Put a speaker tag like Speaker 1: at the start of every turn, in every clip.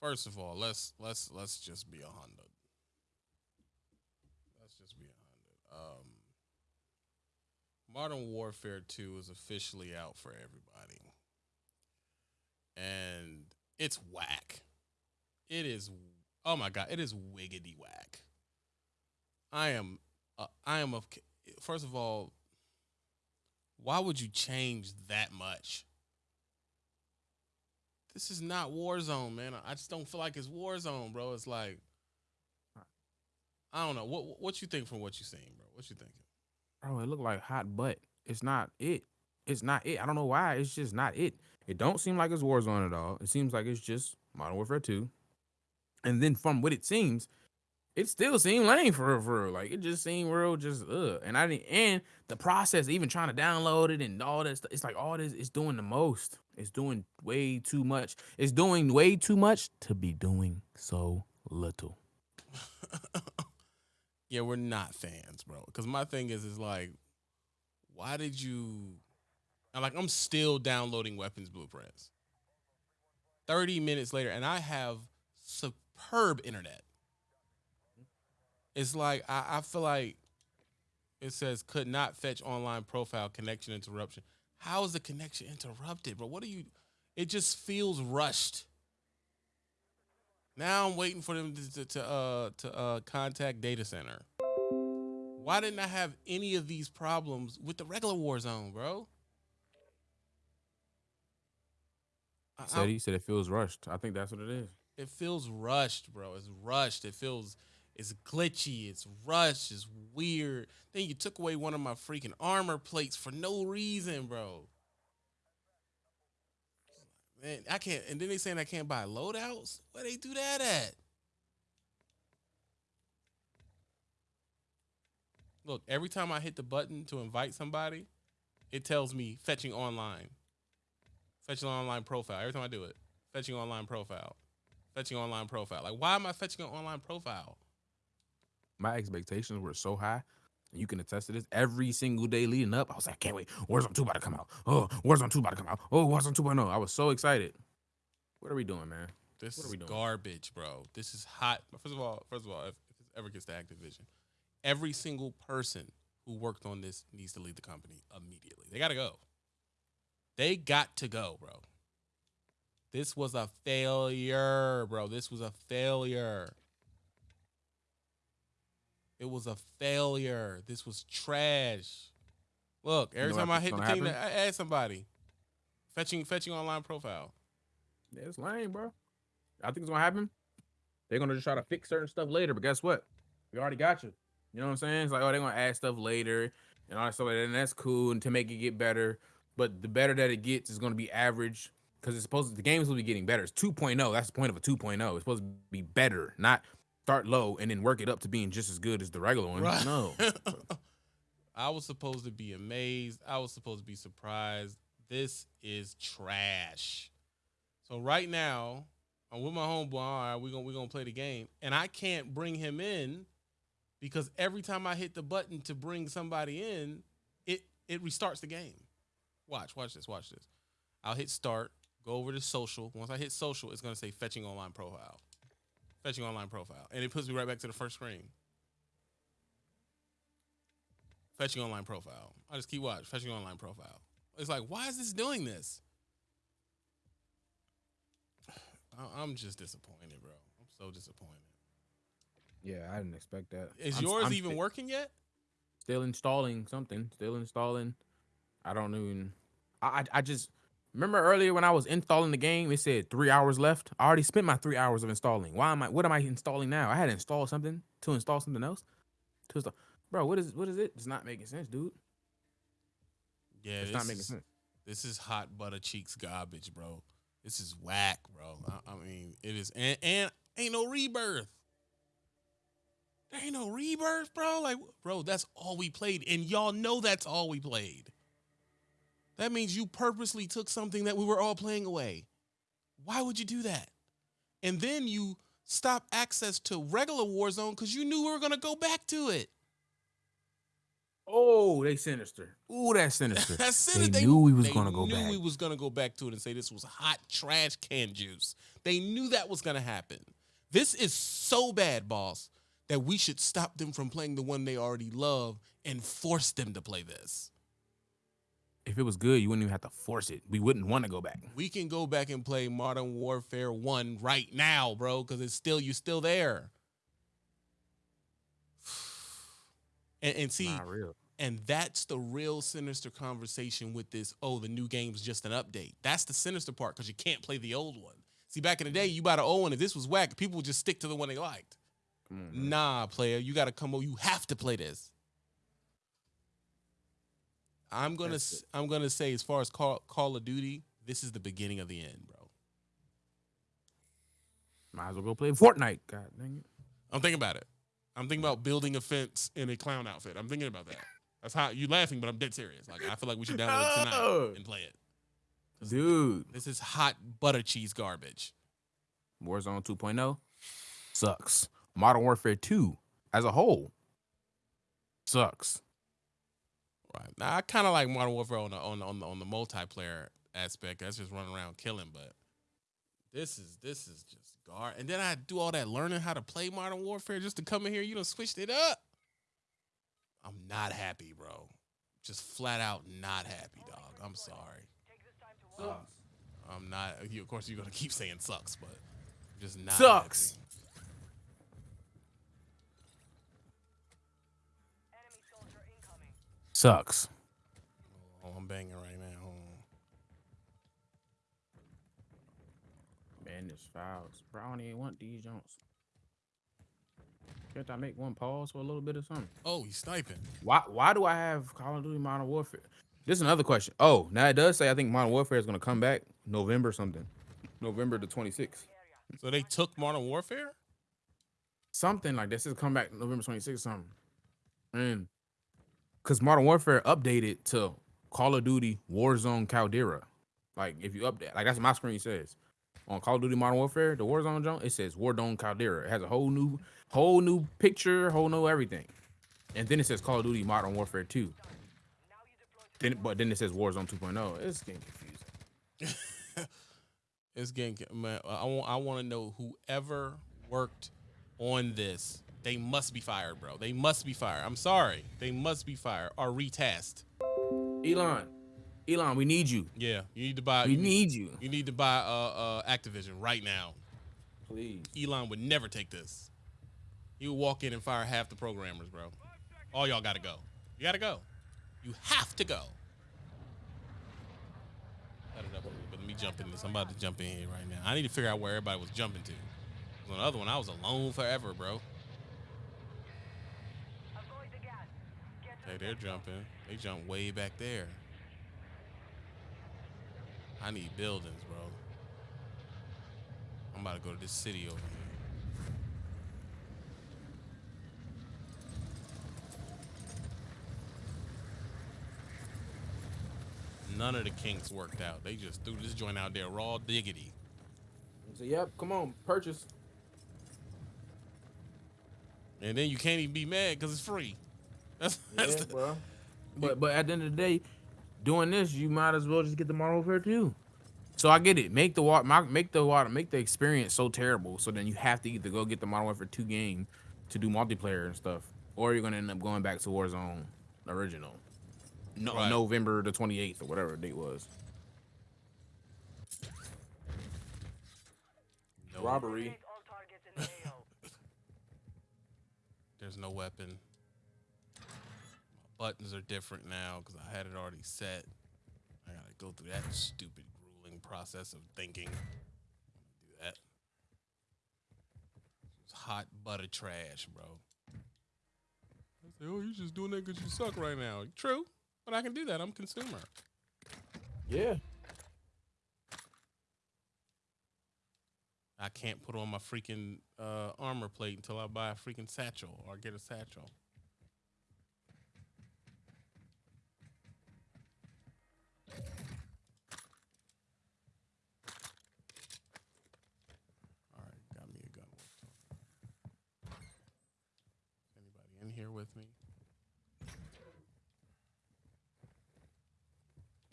Speaker 1: first of all, let's let's let's just be a hundred. Let's just be a hundred. Um, Modern Warfare Two is officially out for everybody, and it's whack. It is. Oh my god! It is wiggity whack. I am. Uh, I am of. First of all, why would you change that much? This is not Warzone, man. I just don't feel like it's Warzone, bro. It's like I don't know. What what you think from what you seen, bro? What you thinking?
Speaker 2: Bro, it looked like hot butt. It's not it. It's not it. I don't know why. It's just not it. It don't seem like it's Warzone at all. It seems like it's just Modern Warfare 2. And then from what it seems, it still seemed lame for real, for real. Like it just seemed real, just ugh. And I didn't. And the process, even trying to download it and all this, it's like all this. It's doing the most. It's doing way too much. It's doing way too much to be doing so little.
Speaker 1: yeah, we're not fans, bro. Because my thing is, is like, why did you? I'm like, I'm still downloading weapons blueprints. Thirty minutes later, and I have superb internet. It's like I, I feel like it says could not fetch online profile connection interruption. How is the connection interrupted, bro? What are you? It just feels rushed. Now I'm waiting for them to, to, to uh to uh contact data center. Why didn't I have any of these problems with the regular Warzone, bro?
Speaker 2: Said he said it feels rushed. I think that's what it is.
Speaker 1: It feels rushed, bro. It's rushed. It feels it's glitchy. It's rushed. It's weird. Then you took away one of my freaking armor plates for no reason, bro. Man, I can't. And then they saying I can't buy loadouts. Where they do that at? Look, every time I hit the button to invite somebody, it tells me fetching online. Fetching online profile. Every time I do it, fetching online profile. Fetching online profile. Like, why am I fetching an online profile?
Speaker 2: My expectations were so high. And you can attest to this. Every single day leading up, I was like, I can't wait. Warzone 2 about to come out. Oh, Warzone 2 about to come out. Oh, Warzone 2.0. I was so excited. What are we doing, man?
Speaker 1: This what is garbage, bro. This is hot. First of all, first of all, if, if this ever gets to Activision, every single person who worked on this needs to leave the company immediately. They got to go. They got to go, bro. This was a failure, bro. This was a failure. It was a failure. This was trash. Look, every you know time I hit the team, I add somebody. Fetching fetching online profile.
Speaker 2: Yeah, it's lame, bro. I think it's gonna happen. They're gonna just try to fix certain stuff later, but guess what? We already got you. You know what I'm saying? It's like, oh, they're gonna add stuff later and all that stuff like that, and that's cool and to make it get better. But the better that it gets is gonna be average because it's supposed to, the games will be getting better. It's 2.0. That's the point of a 2.0. It's supposed to be better, not start low and then work it up to being just as good as the regular one. Right. No.
Speaker 1: I was supposed to be amazed. I was supposed to be surprised. This is trash. So right now, I'm with my homeboy. All right, we're gonna we're gonna play the game. And I can't bring him in because every time I hit the button to bring somebody in, it it restarts the game. Watch, watch this, watch this. I'll hit start, go over to social. Once I hit social, it's gonna say fetching online profile fetching online profile, and it puts me right back to the first screen. Fetching online profile. I just keep watch. Fetching online profile. It's like, why is this doing this? I'm just disappointed, bro. I'm so disappointed.
Speaker 2: Yeah, I didn't expect that.
Speaker 1: Is I'm, yours I'm even st- working yet?
Speaker 2: Still installing something. Still installing. I don't even. I I, I just Remember earlier when I was installing the game, it said three hours left. I already spent my three hours of installing. Why am I? What am I installing now? I had to install something to install something else. To install, bro. What is what is it? It's not making sense, dude.
Speaker 1: Yeah, it's not making sense. This is hot butter cheeks garbage, bro. This is whack, bro. I, I mean, it is, and, and ain't no rebirth. There ain't no rebirth, bro. Like, bro, that's all we played, and y'all know that's all we played. That means you purposely took something that we were all playing away. Why would you do that? And then you stop access to regular Warzone because you knew we were going to go back to it.
Speaker 2: Oh, they sinister. Ooh, that's sinister.
Speaker 1: That's
Speaker 2: they,
Speaker 1: it. They
Speaker 2: knew we was
Speaker 1: they
Speaker 2: gonna go
Speaker 1: knew
Speaker 2: back.
Speaker 1: we was gonna go back to it and say this was hot trash can juice. They knew that was gonna happen. This is so bad, boss, that we should stop them from playing the one they already love and force them to play this.
Speaker 2: If it was good, you wouldn't even have to force it. We wouldn't want to go back.
Speaker 1: We can go back and play Modern Warfare 1 right now, bro, because it's still you're still there. And, and see. And that's the real sinister conversation with this. Oh, the new game's just an update. That's the sinister part because you can't play the old one. See, back in the day, you bought an old one. If this was whack, people would just stick to the one they liked.
Speaker 2: On.
Speaker 1: Nah, player, you got to come. over. You have to play this. I'm gonna.
Speaker 2: That's
Speaker 1: I'm gonna say, as far as Call, Call of Duty, this is the beginning of the end, bro.
Speaker 2: Might as well go play Fortnite. God dang it.
Speaker 1: I'm thinking about it. I'm thinking about building a fence in a clown outfit. I'm thinking about that. That's how you laughing, but I'm dead serious. Like I feel like we should download it tonight and play it.
Speaker 2: Dude,
Speaker 1: This is hot butter cheese garbage.
Speaker 2: Warzone 2.0 sucks. Modern Warfare 2 as a whole sucks.
Speaker 1: Right now, I kind of like Modern Warfare on the on the, on the on the multiplayer aspect. That's just running around killing, but this is this is just gar. And then I do all that learning how to play Modern Warfare just to come in here. You don't switched it up. I'm not happy, bro. Just flat out not happy, dog. I'm sorry. Um, I'm not. You, of course, you're gonna keep saying sucks, but I'm just not
Speaker 2: Sucks. Sucks.
Speaker 1: Oh, I'm banging right now. Hold on.
Speaker 2: Man, this fouls. Bro, I don't even want these Jones. Can't I make one pause for a little bit or something?
Speaker 1: Oh, he's sniping.
Speaker 2: Why why do I have Call of Duty Modern Warfare? This is another question. Oh, now it does say I think Modern Warfare is gonna come back November something. November the 26th.
Speaker 1: So they took Modern Warfare.
Speaker 2: Something like this is come back November 26th or something. And because Modern Warfare updated to Call of Duty Warzone Caldera. Like if you update, like that's what my screen says. On Call of Duty Modern Warfare, the Warzone zone, it says Warzone Caldera. It has a whole new, whole new picture, whole new everything. And then it says Call of Duty Modern Warfare 2. Then, but then it says Warzone 2.0. It's getting confusing.
Speaker 1: It's getting man. I want. I want to know whoever worked on this. They must be fired, bro. They must be fired. I'm sorry. They must be fired or retasked.
Speaker 2: Elon, Elon, we need you.
Speaker 1: Yeah, you need to buy.
Speaker 2: We
Speaker 1: you
Speaker 2: need you.
Speaker 1: You need to buy uh, uh Activision right now.
Speaker 2: Please.
Speaker 1: Elon would never take this. He would walk in and fire half the programmers, bro. All y'all gotta go. You gotta go. You have to go. Cut it up a little bit. Let me jump in this. I'm about to jump in here right now. I need to figure out where everybody was jumping to. On the other one, I was alone forever, bro. Hey, they're jumping. They jump way back there. I need buildings, bro. I'm about to go to this city over here. None of the kinks worked out. They just threw this joint out there raw diggity.
Speaker 2: So yep, come on, purchase.
Speaker 1: And then you can't even be mad because it's free. That's, that's
Speaker 2: Yeah,
Speaker 1: the,
Speaker 2: bro. But but at the end of the day, doing this, you might as well just get the Modern Warfare 2. So I get it. Make the water, make the water, make the experience so terrible. So then you have to either go get the Modern Warfare 2 game to do multiplayer and stuff, or you're gonna end up going back to Warzone original. No,
Speaker 1: Right.
Speaker 2: November the 28th or whatever the date was.
Speaker 1: no,
Speaker 2: Robbery.
Speaker 1: There's no weapon. Buttons are different now because I had it already set. I gotta go through that stupid, grueling process of thinking. Do that. It's hot butter trash, bro. I say, oh, you just doing that because you suck right now. True, but I can do that. I'm consumer.
Speaker 2: Yeah.
Speaker 1: I can't put on my freaking uh, armor plate until I buy a freaking satchel or get a satchel. with me.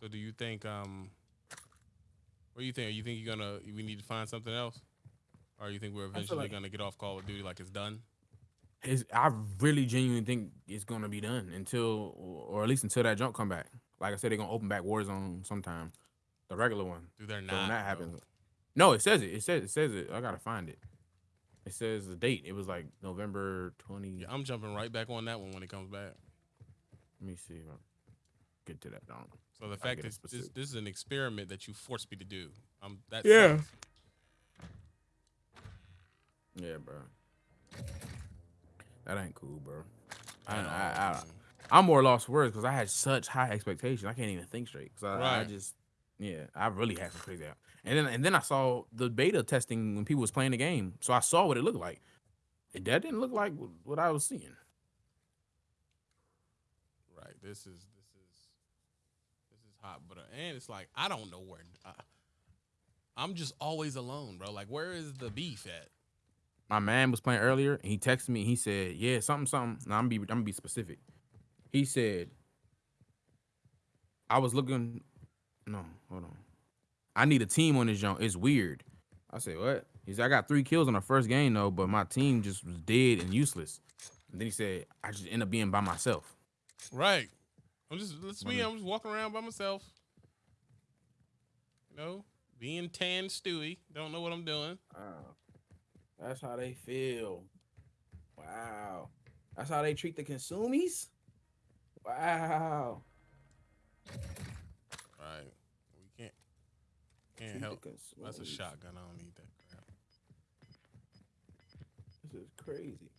Speaker 1: So do you think um what do you think? You think you're gonna we need to find something else? Or you think we're eventually
Speaker 2: like
Speaker 1: gonna get off Call of Duty like it's done?
Speaker 2: It's, I really genuinely think it's gonna be done until or at least until that jump come back. Like I said, they're gonna open back Warzone sometime. The regular one.
Speaker 1: Do they're not so
Speaker 2: when that
Speaker 1: bro.
Speaker 2: happens. No, it says it. It says it says it. I gotta find it. It says the date. It was like November twenty.
Speaker 1: Yeah, I'm jumping right back on that one when it comes back.
Speaker 2: Let me see. If I get to that. Down.
Speaker 1: So the fact is, this, this is an experiment that you forced me to do. Um, that
Speaker 2: Yeah.
Speaker 1: sucks.
Speaker 2: Yeah, bro. That ain't cool, bro. I,
Speaker 1: At all,
Speaker 2: I, I,
Speaker 1: man.
Speaker 2: I'm more lost words because I had such high expectations. I can't even think straight. Cause I, I just, yeah, I really had some crazy. out- And then, and then I saw the beta testing when people was playing the game, so I saw what it looked like. It that didn't look like what I was seeing.
Speaker 1: Right. This is this is this is hot, but uh, and it's like I don't know where. I, I'm just always alone, bro. Like, where is the beef at?
Speaker 2: My man was playing earlier, and he texted me. He said, "Yeah, something, something." Now I'm be, I'm gonna be specific. He said, "I was looking. No, hold on. I need a team on this jump. It's weird." I said, "What?" He said, "I got three kills in the first game though, but my team just was dead and useless." And then he said, "I just end up being by myself."
Speaker 1: Right. I'm just let's be. I'm just walking around by myself. You know, being tan Stewie. Don't know what I'm doing.
Speaker 2: Wow. That's how they feel. Wow. That's how they treat the consumies. Wow.
Speaker 1: Right. We can't can't help. That's a shotgun. I don't need that crap.
Speaker 2: This is crazy.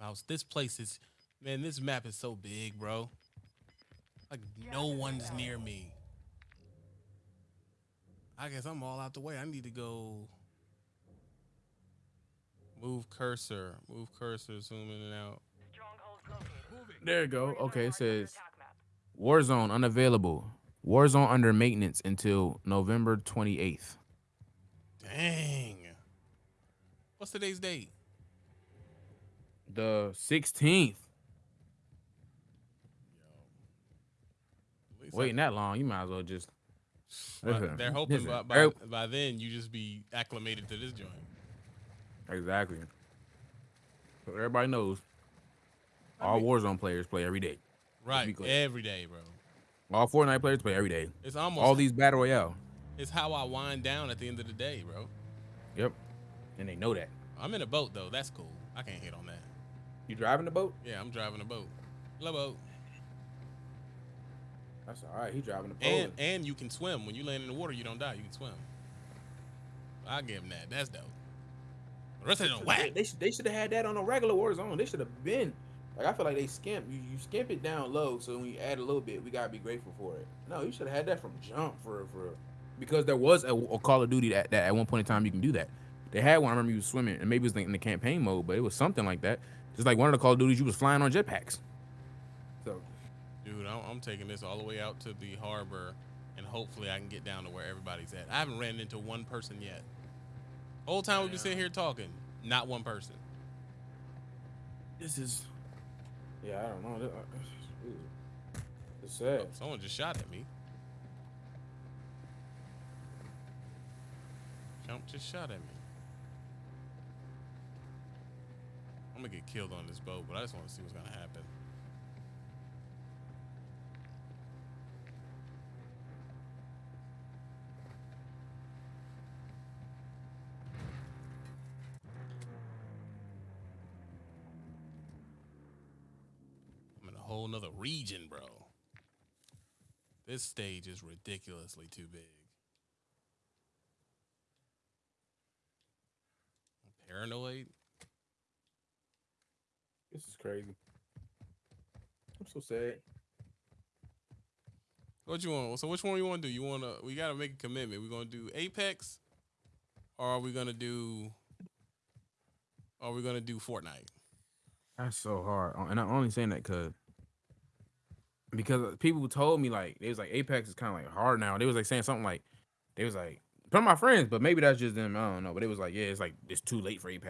Speaker 1: Mouse. This place is man. This map is so big, bro. Like no one's near me. I guess I'm all out the way. I need to go. Move cursor. Move cursor. Zoom in and out.
Speaker 2: There you go. Okay, it says Warzone unavailable. Warzone under maintenance until November 28th.
Speaker 1: Dang. What's today's date?
Speaker 2: The 16th.
Speaker 1: At least
Speaker 2: Waiting that long, you might as well just.
Speaker 1: I- they're hoping by, by,
Speaker 2: er
Speaker 1: by then you just be acclimated to this joint.
Speaker 2: Exactly. So everybody knows. All Warzone players play every day.
Speaker 1: Right. Every day, bro.
Speaker 2: All Fortnite players play every day.
Speaker 1: It's almost
Speaker 2: All these battle royale.
Speaker 1: it's how I wind down at the end of the day, bro.
Speaker 2: Yep. And they know that.
Speaker 1: I'm in a boat though. That's cool. I can't hit on that.
Speaker 2: You driving the boat?
Speaker 1: Yeah, I'm driving a boat. Love boat.
Speaker 2: That's all right. He driving the boat.
Speaker 1: And and you can swim. When you land in the water, you don't die. You can swim. I'll give him that. That's dope. The rest of them
Speaker 2: They,
Speaker 1: whack.
Speaker 2: they, should, they should have had that on a regular Warzone. They should have been. Like I feel like they skimp. You, you skimp it down low, so when you add a little bit, we gotta be grateful for it. No, you should have had that from jump for for because there was a, a Call of Duty that, that at one point in time you can do that. They had one. I remember you was swimming, and maybe it was in the campaign mode, but it was something like that. Just like one of the Call of Duties, you was flying on jetpacks. So
Speaker 1: Dude, I'm, I'm taking this all the way out to the harbor, and hopefully I can get down to where everybody's at. I haven't ran into one person yet. Whole time we've been sitting here talking, not one person.
Speaker 2: this is, yeah, I don't know. Uh, It's sad.
Speaker 1: Someone just shot at me. Jump just shot at me. I'm gonna get killed on this boat, but I just want to see what's gonna happen. Nother region, bro. This stage is ridiculously too big. I'm paranoid.
Speaker 2: This is crazy. I'm so sad.
Speaker 1: What you want? So which one you want to do? You want to? We gotta make a commitment. We're gonna do Apex, or are we gonna do? Are we gonna do Fortnite?
Speaker 2: That's so hard, and I'm only saying that because because people told me like they was like Apex is kind of like hard now. They was like saying something like they was like of my friends, but maybe that's just them. I don't know. But it was like yeah, it's like it's too late for Apex.